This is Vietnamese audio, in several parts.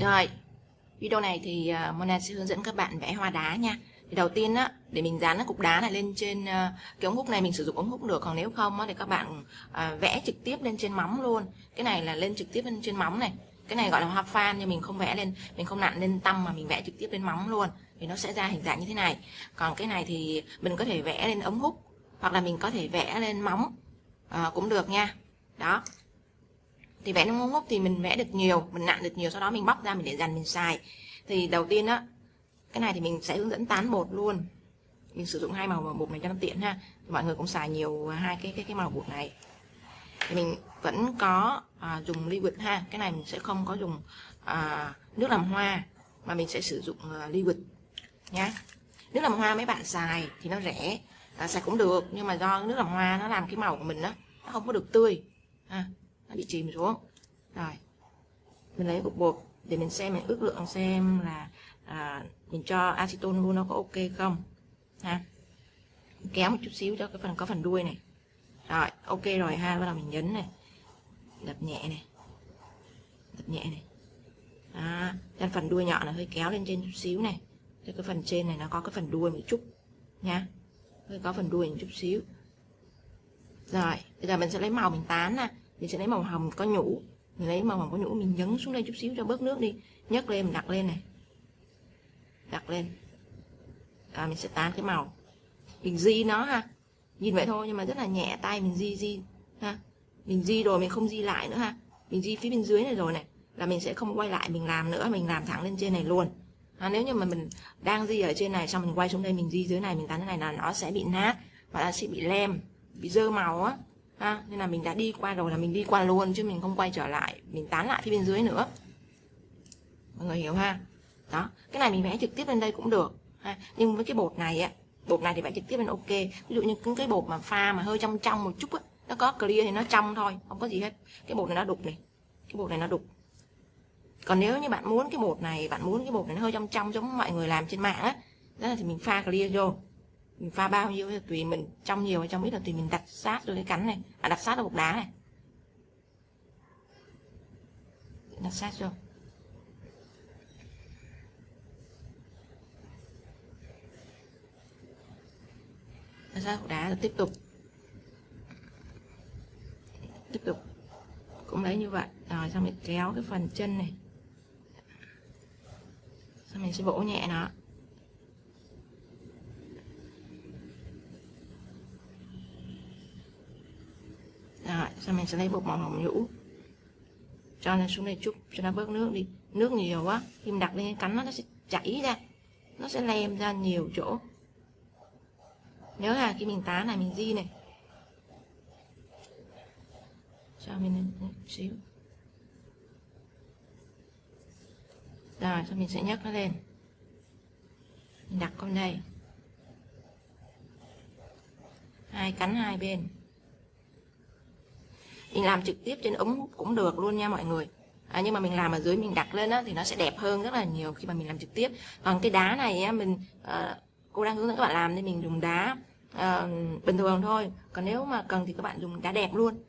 Rồi, video này thì à, Mona sẽ hướng dẫn các bạn vẽ hoa đá nha. Thì đầu tiên á, để mình dán cái cục đá này lên trên à, cái ống hút này mình sử dụng ống hút được, còn nếu không á, thì các bạn à, vẽ trực tiếp lên trên móng luôn. Cái này là lên trực tiếp lên trên móng này. Cái này gọi là hoa fan nhưng mình không vẽ lên, mình không nặn lên tăm mà mình vẽ trực tiếp lên móng luôn. Thì nó sẽ ra hình dạng như thế này. Còn cái này thì mình có thể vẽ lên ống hút hoặc là mình có thể vẽ lên móng à, cũng được nha. Đó, thì vẽ nó ngốc thì mình vẽ được nhiều mình nặn được nhiều sau đó mình bóc ra mình để dành mình xài. Thì đầu tiên á cái này thì mình sẽ hướng dẫn tán bột luôn. Mình sử dụng hai màu bột này cho nó tiện ha. Mọi người cũng xài nhiều à, hai cái cái cái màu bột này. Thì mình vẫn có à, dùng liquid ha. Cái này mình sẽ không có dùng à, nước làm hoa mà mình sẽ sử dụng à, liquid nhá. Nước làm hoa mấy bạn xài thì nó rẻ à, xài cũng được nhưng mà do nước làm hoa nó làm cái màu của mình đó nó không có được tươi ha nó bị chìm xuống. Rồi mình lấy cục bột để mình xem mình ước lượng xem là à, mình cho acetone luôn nó có ok không ha. Kéo một chút xíu cho cái phần có phần đuôi này. Rồi ok rồi ha bắt đầu mình nhấn này. Đập nhẹ này. Đập nhẹ này. À, cho phần đuôi nhọn là hơi kéo lên trên chút xíu này. Cho cái phần trên này nó có cái phần đuôi một chút nha. Hơi có phần đuôi một chút xíu. Rồi bây giờ mình sẽ lấy màu mình tán nè mình sẽ lấy màu hồng có nhũ. Mình lấy màu hồng có nhũ mình nhấn xuống đây chút xíu cho bớt nước đi. Nhấc lên mình đặt lên này. Đặt lên. À, mình sẽ tán cái màu. Mình di nó ha. Nhìn vậy thôi nhưng mà rất là nhẹ tay mình di di ha. Mình di rồi mình không di lại nữa ha. Mình di phía bên dưới này rồi này là mình sẽ không quay lại mình làm nữa. Mình làm thẳng lên trên này luôn. À, nếu như mà mình đang di ở trên này xong mình quay xuống đây mình di dưới này mình tán thế này là nó sẽ bị nát và là sẽ bị lem bị dơ màu á ha, nên là mình đã đi qua rồi là mình đi qua luôn, chứ mình không quay trở lại, mình tán lại phía bên dưới nữa. Mọi người hiểu ha? Đó, cái này mình vẽ trực tiếp lên đây cũng được, ha. Nhưng với cái bột này á, bột này thì vẽ trực tiếp lên ok. Ví dụ như cái bột mà pha mà hơi trong trong một chút á, nó có clear thì nó trong thôi, không có gì hết. Cái bột này nó đục này, cái bột này nó đục. Còn nếu như bạn muốn cái bột này, bạn muốn cái bột này nó hơi trong trong giống mọi người làm trên mạng á, đó là thì mình pha clear vô mình pha bao nhiêu thì tùy mình trong nhiều hay trong ít là tùy mình đặt sát đôi cái cắn này. À, đặt sát vào bột đá này. Đặt sát vô. Đặt sát bột đá rồi tiếp tục. Tiếp tục. Cũng lấy như vậy. Rồi xong mình kéo cái phần chân này. Xong mình sẽ vỗ nhẹ nó. Dạ, rồi sau mình sẽ lấy bột màu hồng nhũ? Cho nó xuống đây chút, cho nó bớt nước đi. Nước nhiều quá, khi mình đặt lên cánh nó nó sẽ chảy ra. Nó sẽ lem ra nhiều chỗ. Nhớ là khi mình tán này, mình di này. Cho mình lên một xíu. Rồi sau mình sẽ nhấc nó lên. Mình đặt con đây. Hai cánh hai bên mình làm trực tiếp trên ống cũng được luôn nha mọi người. À, nhưng mà mình làm ở dưới mình đặt lên á, thì nó sẽ đẹp hơn rất là nhiều khi mà mình làm trực tiếp. Còn cái đá này á, mình à, cô đang hướng dẫn các bạn làm nên mình dùng đá à, bình thường thôi. Còn nếu mà cần thì các bạn dùng đá đẹp luôn.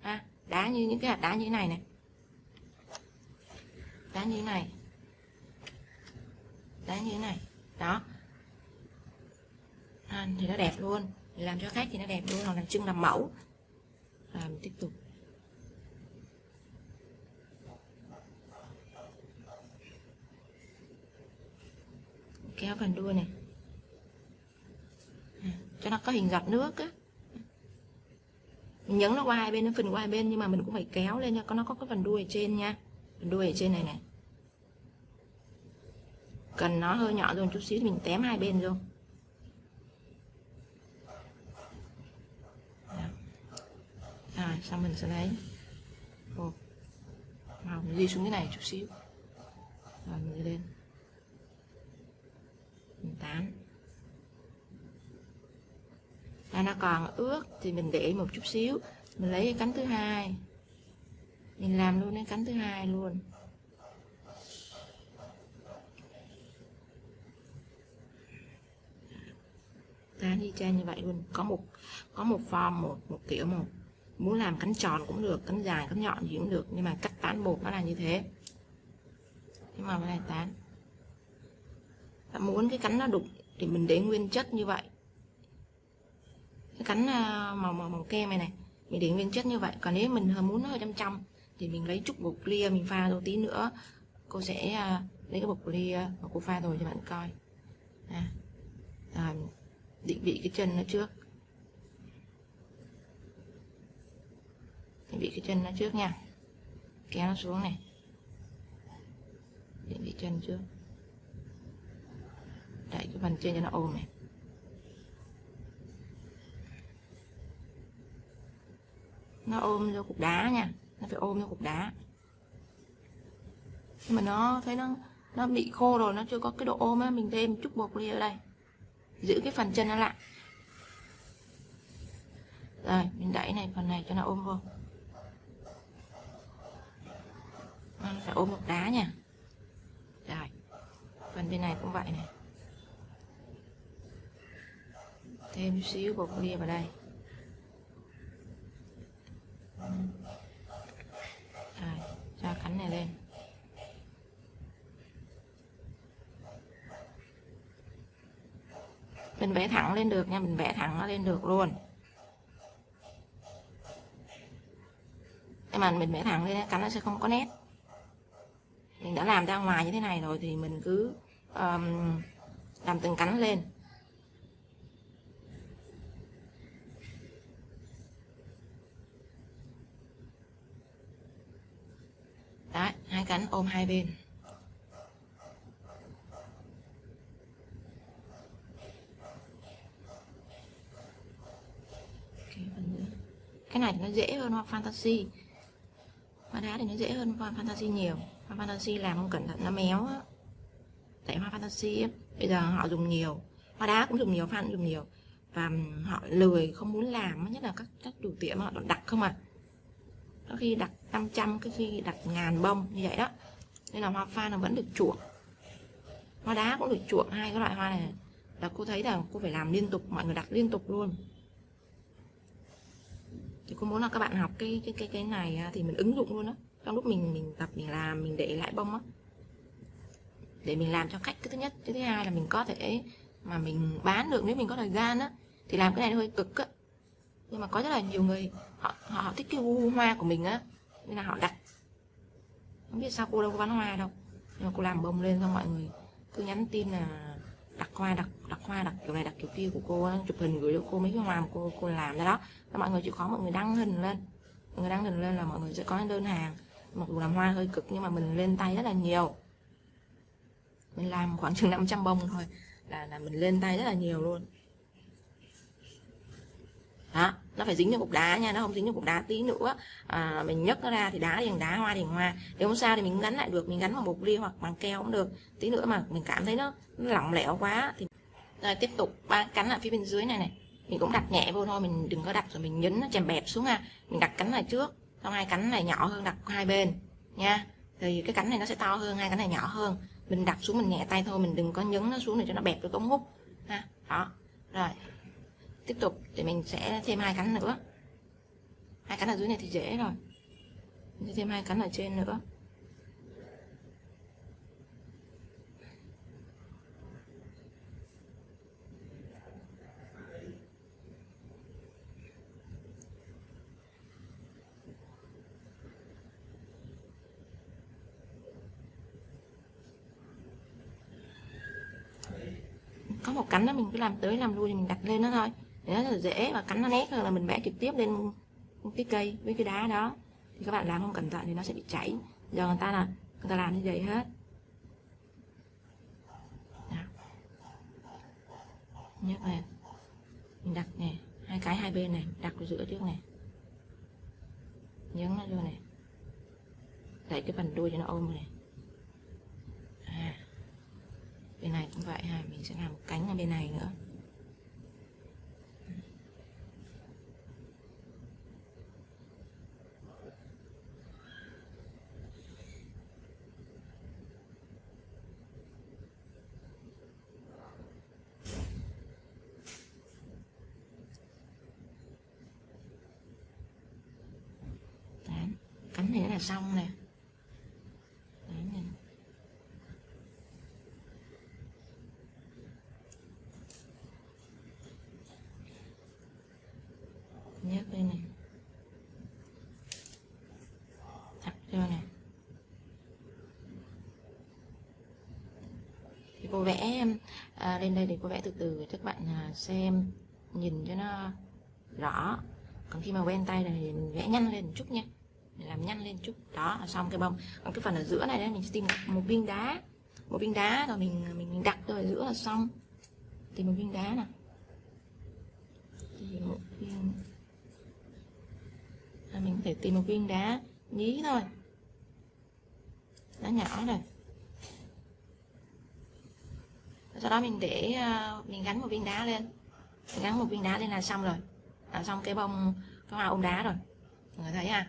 Ha đá như những cái hạt đá như thế này này. Đá như thế này. Đá như thế này. Đó. À, thì nó đẹp luôn. Làm cho khách thì nó đẹp luôn hoặc làm trưng làm mẫu làm tiếp tục. Kéo phần đuôi này. À, cho nó có hình giọt nước á. Mình nhấn nó qua hai bên nó phần qua hai bên nhưng mà mình cũng phải kéo lên cho nó có cái phần đuôi ở trên nha. Phần đuôi ở trên này này. Cần nó hơi nhỏ rồi chút xíu mình tém hai bên luôn à, xong mình sẽ lấy? Ồ. màu mình đi xuống cái này chút xíu. Rồi mình đi lên. Mình tán. À, nó còn ướt thì mình để một chút xíu. Mình lấy cái cánh thứ hai. Mình làm luôn cái cánh thứ hai luôn. Tán y chang như vậy luôn. Có một có một form một một kiểu một muốn làm cánh tròn cũng được cánh dài cánh nhọn gì cũng được nhưng mà cách tán bột nó là như thế. Cái màu này tán. Ta muốn cái cắn nó đục thì mình để nguyên chất như vậy. Cái cắn à, màu màu màu kem này này mình để nguyên chất như vậy. Còn nếu mình muốn nó hơi trong trong thì mình lấy chút bột clear mình pha rồi tí nữa. Cô sẽ à, lấy cái bột clear mà cô pha rồi cho bạn coi. À, à, định vị cái chân nó trước. Định vị cái chân nó trước nha. Kéo nó xuống này. Định vị chân trước. Đẩy cái phần trên cho nó ôm này. Nó ôm vô cục đá nha. Nó phải ôm vô cục đá. Nhưng mà nó thấy nó nó bị khô rồi, nó chưa có cái độ ôm á, mình thêm chút bột đi ở đây. Giữ cái phần chân nó lại. Rồi, mình đẩy này, phần này cho nó ôm vô. Vâng, phải ôm một đá nha. Rồi, phần bên này cũng vậy này. Thêm xíu bột bia vào đây. Rồi, cho cánh này lên. Mình vẽ thẳng lên được nha, mình vẽ thẳng nó lên được luôn. Nhưng mà mình vẽ thẳng lên cánh nó sẽ không có nét đã làm ra ngoài như thế này rồi thì mình cứ um, làm từng cánh lên. Đấy, hai cánh ôm hai bên. Cái này thì nó dễ hơn hoa fantasy. Hoa đá thì nó dễ hơn hoa fantasy nhiều hoa fantasy làm không cẩn thận, nó méo á. Tại hoa fantasy bây giờ họ dùng nhiều. Hoa đá cũng dùng nhiều fan cũng dùng nhiều. Và họ lười, không muốn làm nhất là các các chủ tiệm họ đặt không à. Có khi đặt 500 cái khi đặt ngàn bông như vậy đó. Nên là hoa pha nó vẫn được chuộng. Hoa đá cũng được chuộng hai cái loại hoa này. Là cô thấy là cô phải làm liên tục, mọi người đặt liên tục luôn. Thì cô muốn là các bạn học cái cái cái cái này thì mình ứng dụng luôn đó trong lúc mình mình tập, mình làm, mình để lại bông á. Để mình làm cho khách, cái thứ nhất. Cái thứ hai là mình có thể mà mình bán được, nếu mình có thời gian á, thì làm cái này hơi cực á. Nhưng mà có rất là nhiều người, họ họ thích cái gu hoa của mình á. Nên là họ đặt. Không biết sao cô đâu có bán hoa đâu. Nhưng mà cô làm bông lên cho mọi người cứ nhắn tin là đặt hoa, đặt đặt hoa, đặt kiểu này, đặt kiểu kia của cô chụp hình gửi cho cô mấy cái hoa mà cô cô làm ra đó. Và mọi người chịu khó, mọi người đăng hình lên. Mọi người đăng hình lên là mọi người sẽ có đơn hàng mặc dù làm hoa hơi cực nhưng mà mình lên tay rất là nhiều. Mình làm khoảng chừng 500 bông thôi là là mình lên tay rất là nhiều luôn. Đó nó phải dính cho cục đá nha nó không dính cho cục đá tí nữa. À, mình nhấc nó ra thì đá thì đá hoa thì hoa. Nếu không sao thì mình gắn lại được mình gắn bằng bột ly hoặc bằng keo cũng được. Tí nữa mà mình cảm thấy nó, nó lỏng lẻo quá thì rồi tiếp tục ba cắn ở phía bên dưới này này. Mình cũng đặt nhẹ vô thôi mình đừng có đặt rồi mình nhấn nó chèm bẹp xuống ha mình đặt cắn lại trước xong hai cánh này nhỏ hơn đặt hai bên, nha. Thì cái cánh này nó sẽ to hơn, hai cánh này nhỏ hơn. Mình đặt xuống mình nhẹ tay thôi, mình đừng có nhấn nó xuống để cho nó bẹp được ống hút, ha. Đó, rồi. Tiếp tục, thì mình sẽ thêm hai cánh nữa. Hai cánh ở dưới này thì dễ rồi. Mình sẽ thêm hai cánh ở trên nữa. Có một cánh đó mình cứ làm tới làm lui thì mình đặt lên nó thôi. Để nó rất là dễ và cắn nó nét hơn là mình vẽ trực tiếp lên cái cây với cái đá đó. Thì các bạn làm không cẩn thận thì nó sẽ bị chảy. Giờ người ta là, người ta làm như vậy hết. Đó. nhấc lên. Mình đặt nè, hai cái hai bên này, đặt vào giữa trước này nhấn nó vô này đẩy cái phần đuôi cho nó ôm này à bên này cũng vậy ha, mình sẽ làm một cánh ở bên này nữa cánh này là xong nè nè. Cô vẽ à, lên đây thì cô vẽ từ từ để các bạn à, xem nhìn cho nó rõ. Còn khi mà quen tay này thì mình vẽ nhanh lên một chút nha. Mình làm nhanh lên chút. Đó là xong cái bông. Còn cái phần ở giữa này đấy mình sẽ tìm một viên đá. Một viên đá rồi mình mình, đặt ở giữa là xong. Tìm một viên đá nè tìm một viên. À, mình có thể tìm một viên đá nhí thôi. Đá nhỏ này. Sau đó mình để à, mình gắn một viên đá lên. Mình gắn một viên đá lên là xong rồi. Là xong cái bông, cái hoa ôm đá rồi. Mọi người thấy ha?